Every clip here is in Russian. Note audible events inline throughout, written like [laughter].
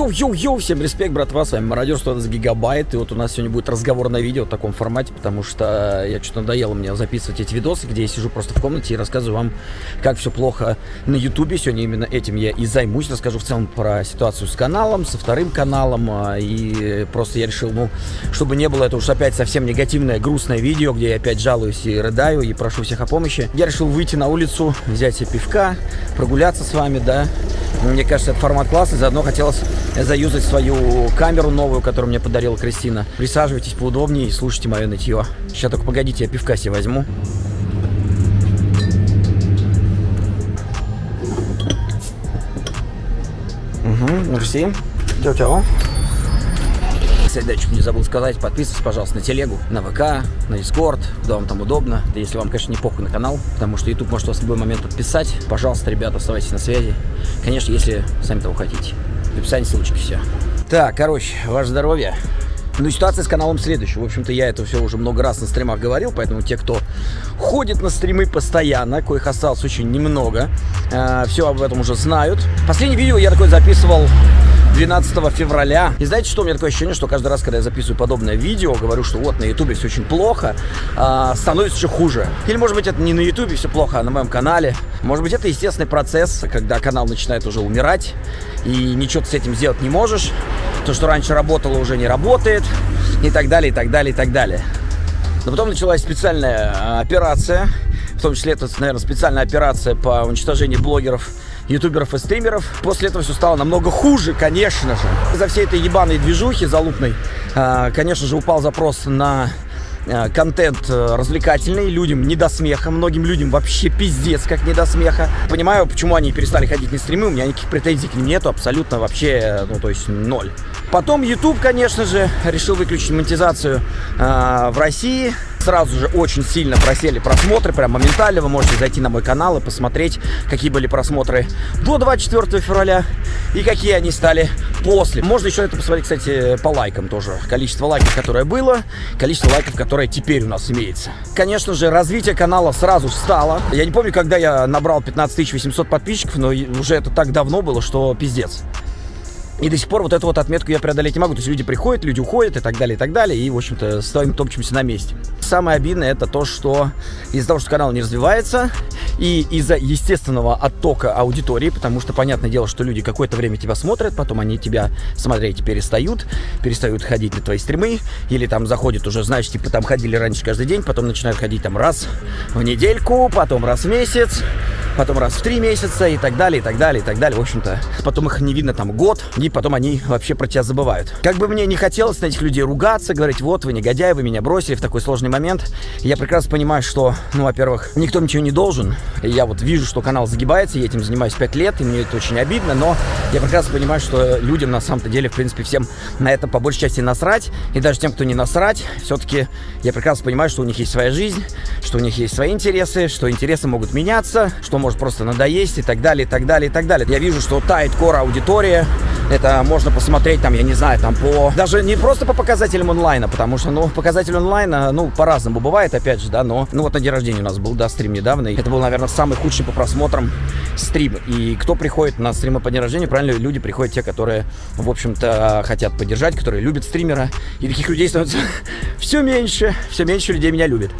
Йоу-йоу-йоу, всем респект, братва, с вами Мародер 100 гигабайт, и вот у нас сегодня будет разговорное видео в таком формате, потому что я что-то надоело мне записывать эти видосы, где я сижу просто в комнате и рассказываю вам, как все плохо на ютубе, сегодня именно этим я и займусь, расскажу в целом про ситуацию с каналом, со вторым каналом, а, и просто я решил, ну, чтобы не было это уж опять совсем негативное, грустное видео, где я опять жалуюсь и рыдаю, и прошу всех о помощи, я решил выйти на улицу, взять себе пивка, прогуляться с вами, да, мне кажется, это формат классный. Заодно хотелось заюзать свою камеру новую, которую мне подарила Кристина. Присаживайтесь поудобнее и слушайте мое нытье. Сейчас только погодите, я пивка себе возьму. Угу, мерси. Чао-чао. Кстати, да, чуть не забыл сказать, подписывайтесь, пожалуйста, на телегу, на ВК, на Дискорд, куда вам там удобно. Да если вам, конечно, не похуй на канал, потому что YouTube может вас в любой момент подписать. Пожалуйста, ребята, оставайтесь на связи. Конечно, если сами того хотите. В описании ссылочки все. Так, короче, ваше здоровье. Ну, ситуация с каналом следующая. В общем-то, я это все уже много раз на стримах говорил, поэтому те, кто ходит на стримы постоянно, коих осталось очень немного, э, все об этом уже знают. Последнее видео я такое записывал 12 февраля. И знаете, что у меня такое ощущение, что каждый раз, когда я записываю подобное видео, говорю, что вот на ютубе все очень плохо, а, становится еще хуже. Или, может быть, это не на ютубе все плохо, а на моем канале. Может быть, это естественный процесс, когда канал начинает уже умирать, и ничего ты с этим сделать не можешь. То, что раньше работало, уже не работает, и так далее, и так далее, и так далее. Но потом началась специальная а, операция, в том числе это, наверное, специальная операция по уничтожению блогеров ютуберов и стримеров. После этого все стало намного хуже, конечно же. Из-за всей этой ебаной движухи залупной, а, конечно же, упал запрос на а, контент э, развлекательный, людям не до смеха, многим людям вообще пиздец, как не до смеха. Понимаю, почему они перестали ходить на стримы, у меня никаких претензий к ним нету, абсолютно вообще, ну, то есть ноль. Потом YouTube, конечно же, решил выключить монетизацию э, в России. Сразу же очень сильно просели просмотры, прям моментально. Вы можете зайти на мой канал и посмотреть, какие были просмотры до 24 февраля и какие они стали после. Можно еще это посмотреть, кстати, по лайкам тоже. Количество лайков, которое было, количество лайков, которое теперь у нас имеется. Конечно же, развитие канала сразу стало. Я не помню, когда я набрал 15 800 подписчиков, но уже это так давно было, что пиздец. И до сих пор вот эту вот отметку я преодолеть не могу. То есть люди приходят, люди уходят и так далее, и так далее. И, в общем-то, стоим топчемся на месте. Самое обидное это то, что из-за того, что канал не развивается, и из-за естественного оттока аудитории, потому что, понятное дело, что люди какое-то время тебя смотрят, потом они тебя смотреть перестают, перестают ходить на твои стримы, или там заходят уже, знаешь, типа там ходили раньше каждый день, потом начинают ходить там раз в недельку, потом раз в месяц, потом раз в три месяца и так далее, и так далее, и так далее. В общем-то, потом их не видно там год, и потом они вообще про тебя забывают. Как бы мне не хотелось на этих людей ругаться, говорить, вот вы негодяи, вы меня бросили в такой сложный момент, я прекрасно понимаю, что, ну, во-первых, никто ничего не должен. Я вот вижу, что канал загибается, я этим занимаюсь 5 лет, и мне это очень обидно, но я прекрасно понимаю, что людям на самом-то деле, в принципе, всем на это по большей части насрать, и даже тем, кто не насрать, все-таки я прекрасно понимаю, что у них есть своя жизнь, что у них есть свои интересы, что интересы могут меняться, что может просто надоесть и так далее, и так далее, и так далее. Я вижу, что тает кора аудитория, это можно посмотреть там, я не знаю, там по... Даже не просто по показателям онлайна, потому что, ну, показатель онлайна, ну, по-разному бывает, опять же, да, но... Ну, вот на день рождения у нас был, да, стрим недавно, это был, наверное, самый худший по просмотрам стрим. И кто приходит на стримы по день рождения, правильно, люди приходят те, которые, в общем-то, хотят поддержать, которые любят стримера. И таких людей становится [laughs] все меньше, все меньше людей меня любят.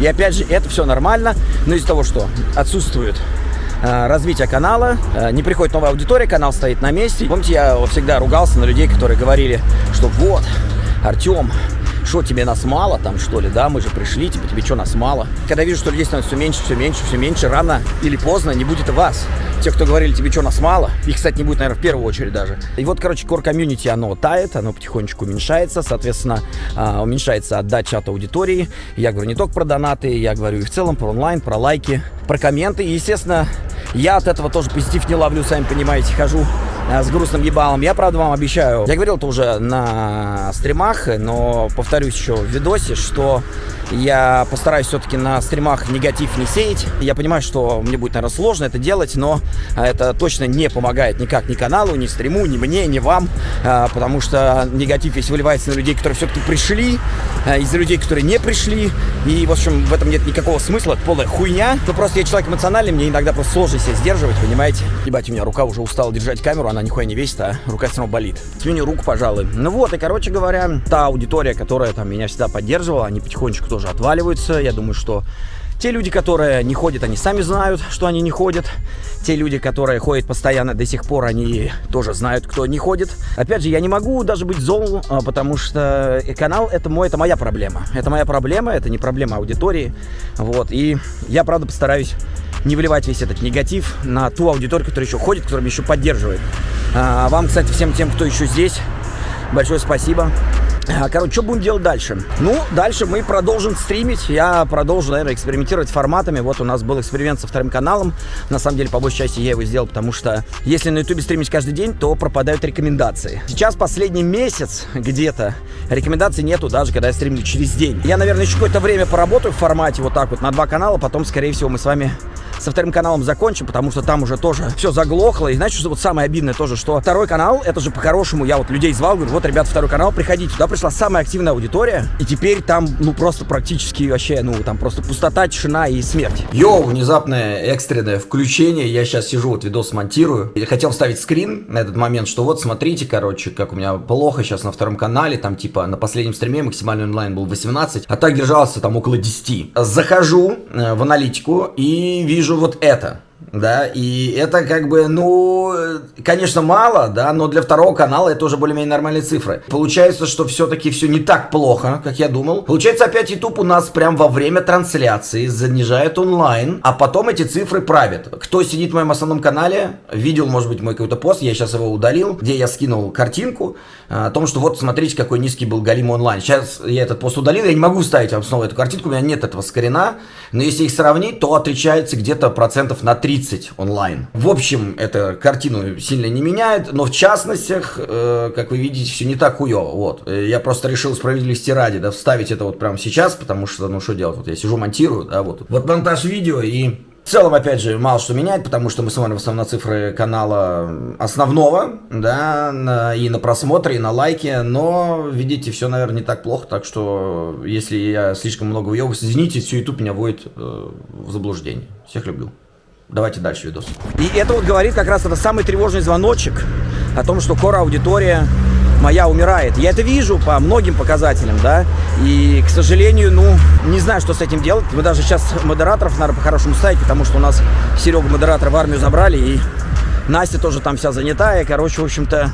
И опять же, это все нормально, но из-за того, что отсутствует Э, развития канала, э, не приходит новая аудитория, канал стоит на месте. Помните, я всегда ругался на людей, которые говорили, что вот, Артем, что тебе нас мало там, что ли, да, мы же пришли, типа, тебе что, нас мало? Когда вижу, что людей становится все меньше, все меньше, все меньше, рано или поздно не будет вас. Те, кто говорили, тебе что, нас мало, их, кстати, не будет, наверное, в первую очередь даже. И вот, короче, core комьюнити, оно тает, оно потихонечку уменьшается, соответственно, а, уменьшается отдача от аудитории. Я говорю не только про донаты, я говорю и в целом про онлайн, про лайки, про комменты. И, естественно, я от этого тоже позитив не ловлю, сами понимаете, хожу с грустным ебалом. Я, правда, вам обещаю, я говорил это уже на стримах, но повторюсь еще в видосе, что я постараюсь все-таки на стримах негатив не сеять. Я понимаю, что мне будет, наверное, сложно это делать, но это точно не помогает никак ни каналу, ни стриму, ни мне, ни вам, э, потому что негатив весь выливается на людей, которые все-таки пришли, э, из-за людей, которые не пришли, и, в общем, в этом нет никакого смысла, это полная хуйня. Ну, просто я человек эмоциональный, мне иногда просто сложно себя сдерживать, понимаете? Ебать, у меня рука уже устала держать камеру, она нихуя не весит, а рука все равно болит. Сменю руку, пожалуй. Ну вот, и, короче говоря, та аудитория, которая там меня всегда поддерживала, они потихонечку тоже отваливаются. Я думаю, что те люди, которые не ходят, они сами знают, что они не ходят. Те люди, которые ходят постоянно до сих пор, они тоже знают, кто не ходит. Опять же, я не могу даже быть зол, а, потому что канал это мой, это моя проблема. Это моя проблема, это не проблема аудитории. Вот. И я, правда, постараюсь не выливать весь этот негатив на ту аудиторию, которая еще ходит, которая еще поддерживает. А вам, кстати, всем тем, кто еще здесь, большое спасибо. А, короче, что будем делать дальше? Ну, дальше мы продолжим стримить. Я продолжу, наверное, экспериментировать форматами. Вот у нас был эксперимент со вторым каналом. На самом деле, по большей части, я его сделал, потому что если на ютубе стримить каждый день, то пропадают рекомендации. Сейчас последний месяц где-то рекомендаций нету, даже когда я стримлю через день. Я, наверное, еще какое-то время поработаю в формате вот так вот на два канала, потом, скорее всего, мы с вами со вторым каналом закончим, потому что там уже тоже все заглохло. И знаете, что вот самое обидное тоже, что второй канал, это же по-хорошему, я вот людей звал, говорю, вот, ребят, второй канал, приходите. Туда пришла самая активная аудитория, и теперь там, ну, просто практически вообще, ну, там просто пустота, тишина и смерть. Йоу, внезапное экстренное включение, я сейчас сижу, вот видос монтирую. Я хотел вставить скрин на этот момент, что вот, смотрите, короче, как у меня плохо сейчас на втором канале, там, типа, на последнем стриме максимальный онлайн был 18, а так держался там около 10. Захожу э, в аналитику и вижу вижу вот это да, и это как бы, ну, конечно, мало, да, но для второго канала это уже более-менее нормальные цифры. Получается, что все-таки все не так плохо, как я думал. Получается, опять YouTube у нас прям во время трансляции занижает онлайн, а потом эти цифры правят. Кто сидит в моем основном канале, видел, может быть, мой какой-то пост, я сейчас его удалил, где я скинул картинку а, о том, что вот, смотрите, какой низкий был Галим онлайн. Сейчас я этот пост удалил, я не могу ставить вам снова эту картинку, у меня нет этого скрина, но если их сравнить, то отличается где-то процентов на 30 30 онлайн. В общем, это картину сильно не меняет, но в частностях, э, как вы видите, все не так хуево. Вот. Э, я просто решил справедливости ради, да, вставить это вот прямо сейчас, потому что, ну, что делать? Вот я сижу, монтирую, да, вот. Вот монтаж видео и в целом, опять же, мало что меняет, потому что мы смотрим в основном на цифры канала основного, да, на, и на просмотры, и на лайки, но, видите, все, наверное, не так плохо, так что, если я слишком много въебываюсь, извините, все YouTube меня вводит э, в заблуждение. Всех люблю. Давайте дальше видос. И это вот говорит как раз это самый тревожный звоночек о том, что кора аудитория моя умирает. Я это вижу по многим показателям, да, и, к сожалению, ну, не знаю, что с этим делать. Мы даже сейчас модераторов, наверное, по-хорошему ставить, потому что у нас Серега модератора в армию забрали, и Настя тоже там вся занятая. Короче, в общем-то,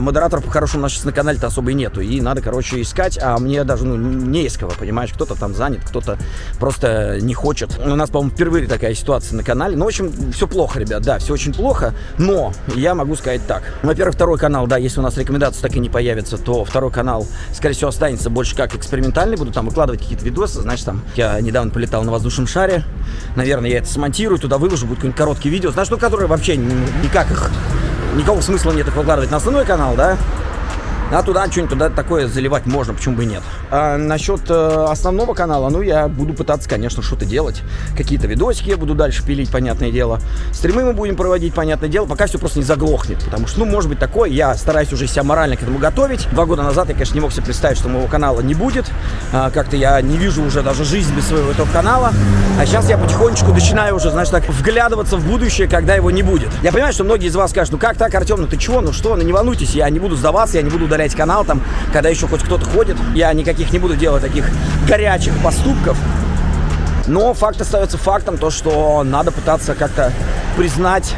модераторов по-хорошему у нас сейчас на канале-то особо и нету. И надо, короче, искать, а мне даже, ну, не из кого, понимаешь? Кто-то там занят, кто-то просто не хочет. У нас, по-моему, впервые такая ситуация на канале. Ну, в общем, все плохо, ребят, да, все очень плохо. Но я могу сказать так. Во-первых, второй канал, да, если у нас рекомендации так и не появятся, то второй канал, скорее всего, останется больше как экспериментальный. Буду там выкладывать какие-то видосы. Знаешь, там, я недавно полетал на воздушном шаре. Наверное, я это смонтирую, туда выложу, будет какой-нибудь короткий видео. Знаешь, ну, которые вообще никак их никакого смысла нет их выкладывать на основной канал, да? А туда что-нибудь туда такое заливать можно, почему бы и нет. А насчет э, основного канала, ну, я буду пытаться, конечно, что-то делать. Какие-то видосики я буду дальше пилить, понятное дело. Стримы мы будем проводить, понятное дело, пока все просто не заглохнет. Потому что, ну, может быть такое, я стараюсь уже себя морально к этому готовить. Два года назад я, конечно, не мог себе представить, что моего канала не будет. А, Как-то я не вижу уже даже жизнь без своего этого канала. А сейчас я потихонечку начинаю уже, знаешь, так вглядываться в будущее, когда его не будет. Я понимаю, что многие из вас скажут, ну как так, Артем, ну ты чего, ну что, ну не волнуйтесь, я не буду сдаваться, я не буду удалять канал, там, когда еще хоть кто-то ходит. Я никаких не буду делать таких горячих поступков. Но факт остается фактом, то, что надо пытаться как-то признать,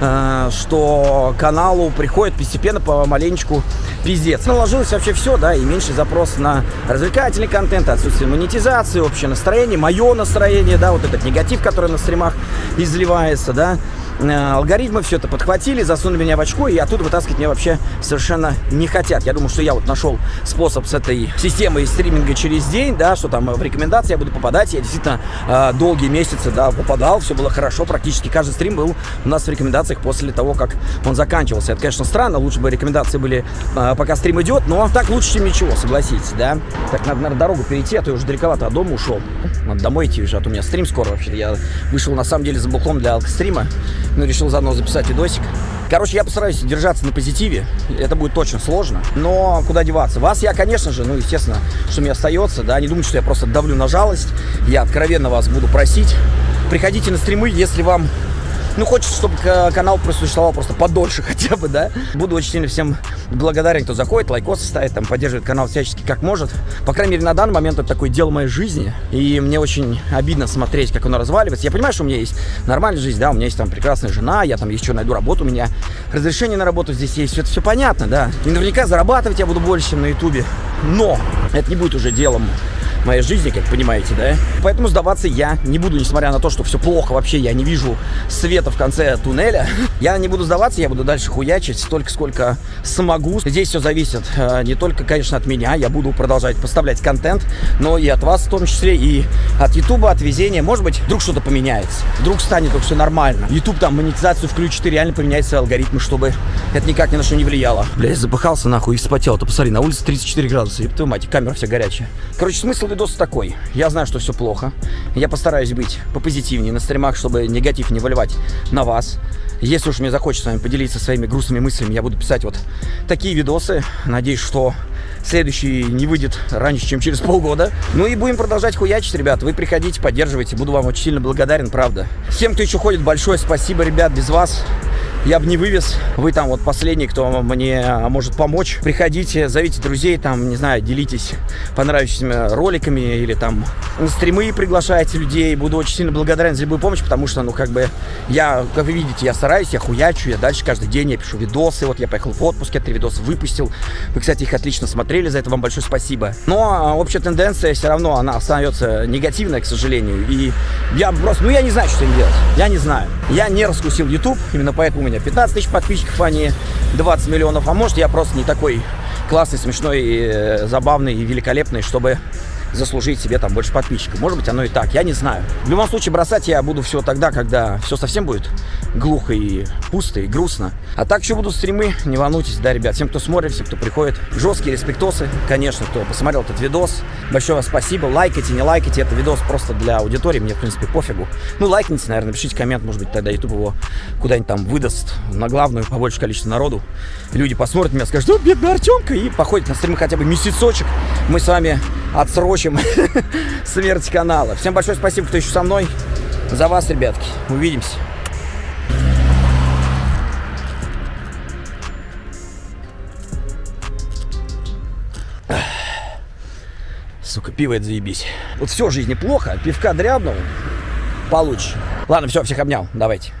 э, что каналу приходит постепенно по маленечку пиздец. Наложилось вообще все, да, и меньше запрос на развлекательный контент, отсутствие монетизации, общее настроение, мое настроение, да, вот этот негатив, который на стримах изливается, да, алгоритмы все это подхватили, засунули меня в очко, и оттуда вытаскивать меня вообще совершенно не хотят. Я думаю, что я вот нашел способ с этой системой стриминга через день, да, что там в рекомендации я буду попадать. Я действительно э, долгие месяцы, да, попадал, все было хорошо, практически каждый стрим был у нас в рекомендациях после того, как он заканчивался. Это, конечно, странно, лучше бы рекомендации были, э, пока стрим идет, но так лучше, чем ничего, согласитесь, да. Так, надо, наверное, дорогу перейти, а то я уже далековато от дома ушел. Надо домой идти уже, а то у меня стрим скоро вообще. Я вышел, на самом деле, за бухлом для алкострима ну, решил заодно записать видосик. Короче, я постараюсь держаться на позитиве. Это будет точно сложно. Но куда деваться? Вас я, конечно же, ну, естественно, что мне остается, да, не думайте, что я просто давлю на жалость. Я откровенно вас буду просить. Приходите на стримы, если вам Ну, хочется, чтобы к- канал просуществовал просто подольше [laughs] хотя бы, да. Буду очень сильно всем благодарен, кто заходит, лайкосы ставит, там, поддерживает канал всячески как может. По крайней мере, на данный момент это такое дело моей жизни. И мне очень обидно смотреть, как оно разваливается. Я понимаю, что у меня есть нормальная жизнь, да, у меня есть там прекрасная жена, я там еще найду работу, у меня разрешение на работу здесь есть, это все понятно, да. И наверняка зарабатывать я буду больше, чем на ютубе. Но это не будет уже делом моей жизни, как понимаете, да? Поэтому сдаваться я не буду, несмотря на то, что все плохо вообще, я не вижу света в конце туннеля. [laughs] Я не буду сдаваться, я буду дальше хуячить столько, сколько смогу. Здесь все зависит э, не только, конечно, от меня, я буду продолжать поставлять контент, но и от вас в том числе, и от Ютуба, от везения. Может быть, вдруг что-то поменяется, вдруг станет все нормально. Ютуб там монетизацию включит и реально поменяет свои алгоритмы, чтобы это никак ни на что не влияло. Бля, я запыхался нахуй и вспотел. Ты посмотри, на улице 34 градуса, еб твою мать, камера вся горячая. Короче, смысл видоса такой. Я знаю, что все плохо. Я постараюсь быть попозитивнее на стримах, чтобы негатив не выливать на вас. Если уж мне захочется с вами поделиться своими грустными мыслями, я буду писать вот такие видосы. Надеюсь, что следующий не выйдет раньше, чем через полгода. Ну и будем продолжать хуячить, ребят. Вы приходите, поддерживайте. Буду вам очень сильно благодарен, правда. Всем, кто еще ходит, большое спасибо, ребят. Без вас я бы не вывез. Вы там вот последний, кто мне может помочь. Приходите, зовите друзей, там, не знаю, делитесь понравившимися роликами или там на стримы приглашайте людей. Буду очень сильно благодарен за любую помощь, потому что, ну, как бы, я, как вы видите, я стараюсь, я хуячу, я дальше каждый день я пишу видосы. Вот я поехал в отпуск, я три видоса выпустил. Вы, кстати, их отлично смотрели, за это вам большое спасибо. Но общая тенденция все равно, она остается негативная, к сожалению. И я просто, ну, я не знаю, что им делать. Я не знаю. Я не раскусил YouTube, именно поэтому меня 15 тысяч подписчиков, а не 20 миллионов. А может, я просто не такой классный, смешной, и, забавный и великолепный, чтобы заслужить себе там больше подписчиков. Может быть, оно и так, я не знаю. В любом случае, бросать я буду все тогда, когда все совсем будет глухо и пусто и грустно. А так еще будут стримы, не волнуйтесь, да, ребят. Всем, кто смотрит, всем, кто приходит. Жесткие респектосы, конечно, кто посмотрел этот видос. Большое вам спасибо. Лайкайте, не лайкайте. Это видос просто для аудитории, мне, в принципе, пофигу. Ну, лайкните, наверное, пишите коммент, может быть, тогда YouTube его куда-нибудь там выдаст на главную, побольше количество народу. Люди посмотрят меня, скажут, о, бедный Артемка, и походит на стримы хотя бы месяцочек. Мы с вами отсрочим [laughs] смерть канала. Всем большое спасибо, кто еще со мной. За вас, ребятки. Увидимся. Сука, пиво это заебись. Вот все в жизни плохо, пивка дрябнул, получше. Ладно, все, всех обнял, давайте.